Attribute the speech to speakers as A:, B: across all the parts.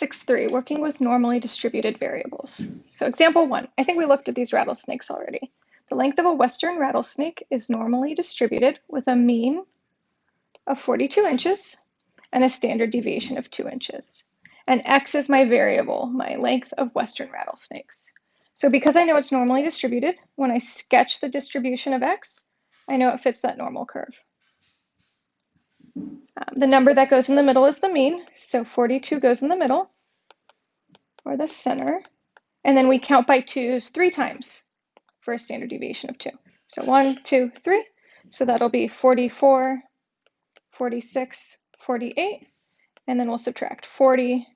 A: 6.3, working with normally distributed variables. So example one, I think we looked at these rattlesnakes already. The length of a western rattlesnake is normally distributed with a mean of 42 inches and a standard deviation of 2 inches. And x is my variable, my length of western rattlesnakes. So because I know it's normally distributed, when I sketch the distribution of x, I know it fits that normal curve. Um, the number that goes in the middle is the mean, so 42 goes in the middle, or the center. And then we count by twos three times for a standard deviation of 2. So one, two, three. So that'll be 44, 46, 48. And then we'll subtract 40,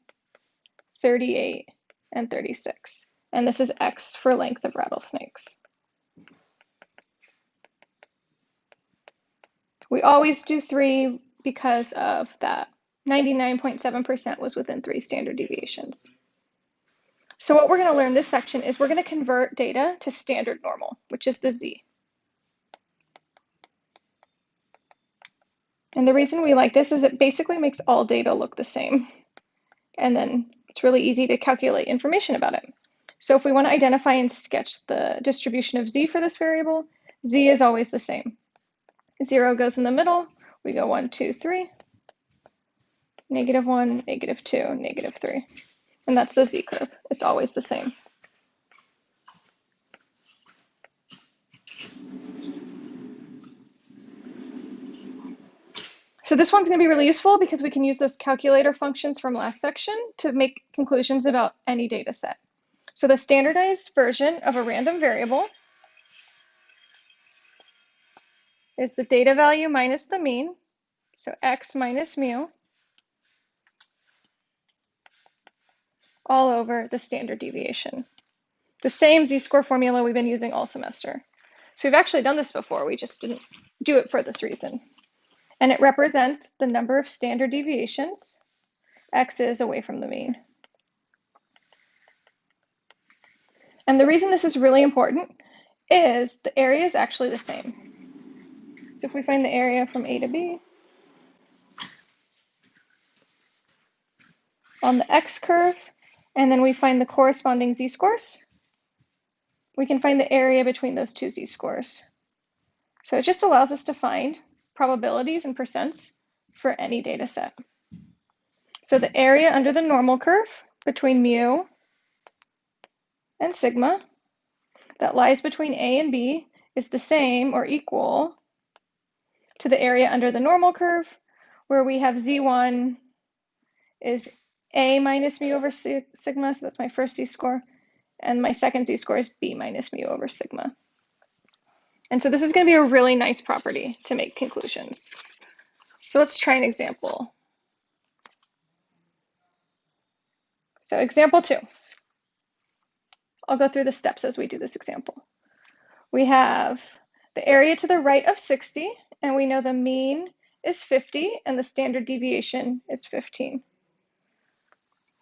A: 38, and 36. And this is x for length of rattlesnakes. We always do 3 because of that 99.7% was within three standard deviations. So what we're going to learn this section is we're going to convert data to standard normal, which is the z. And the reason we like this is it basically makes all data look the same. And then it's really easy to calculate information about it. So if we want to identify and sketch the distribution of z for this variable, z is always the same. Zero goes in the middle, we go one, two, three, negative one, negative two, negative three. And that's the z curve. It's always the same. So this one's going to be really useful because we can use those calculator functions from last section to make conclusions about any data set. So the standardized version of a random variable is the data value minus the mean, so x minus mu, all over the standard deviation. The same z-score formula we've been using all semester. So we've actually done this before, we just didn't do it for this reason. And it represents the number of standard deviations x is away from the mean. And the reason this is really important is the area is actually the same. So if we find the area from A to B, on the x curve, and then we find the corresponding z-scores, we can find the area between those two z-scores. So it just allows us to find probabilities and percents for any data set. So the area under the normal curve between mu and sigma that lies between A and B is the same or equal to the area under the normal curve, where we have z1 is a minus mu over sigma, so that's my first z-score, and my second z-score is b minus mu over sigma. And so this is going to be a really nice property to make conclusions. So let's try an example. So example two. I'll go through the steps as we do this example. We have the area to the right of 60 and we know the mean is 50 and the standard deviation is 15.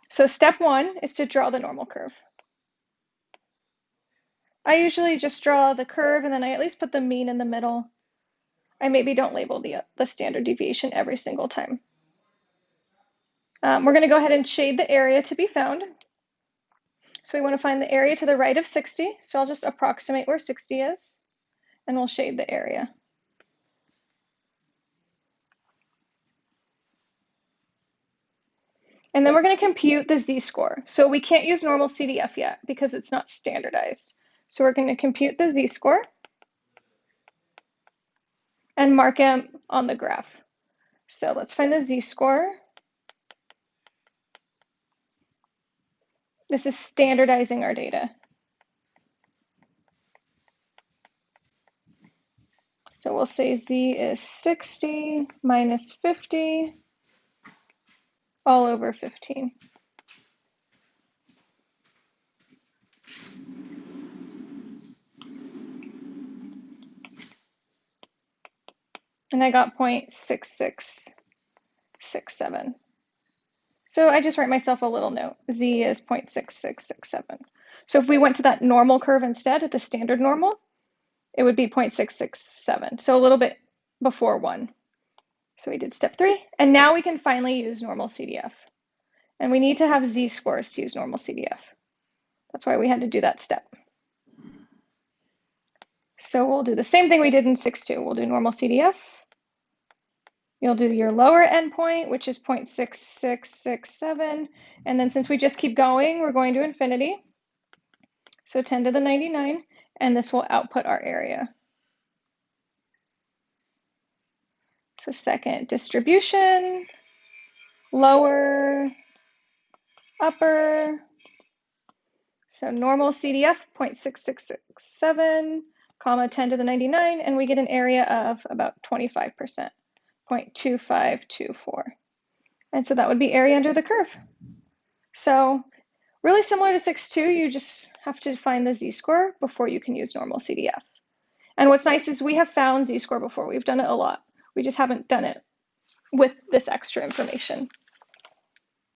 A: So step one is to draw the normal curve. I usually just draw the curve and then I at least put the mean in the middle. I maybe don't label the, the standard deviation every single time. Um, we're going to go ahead and shade the area to be found. So we want to find the area to the right of 60. So I'll just approximate where 60 is and we'll shade the area. And then we're going to compute the z-score. So we can't use normal CDF yet because it's not standardized. So we're going to compute the z-score and mark it on the graph. So let's find the z-score. This is standardizing our data. So we'll say z is 60 minus 50 all over 15. And I got 0.6667. So I just write myself a little note. Z is 0.6667. So if we went to that normal curve instead, at the standard normal, it would be 0.667. So a little bit before 1. So we did step three, and now we can finally use normal CDF. And we need to have z-scores to use normal CDF. That's why we had to do that step. So we'll do the same thing we did in 6.2. We'll do normal CDF. You'll do your lower endpoint, which is 0.6667. And then since we just keep going, we're going to infinity. So 10 to the 99, and this will output our area. So second distribution, lower, upper. So normal CDF 0.6667, comma 10 to the 99, and we get an area of about 25%, 0.2524. And so that would be area under the curve. So really similar to 6.2, you just have to find the z-score before you can use normal CDF. And what's nice is we have found z-score before. We've done it a lot. We just haven't done it with this extra information.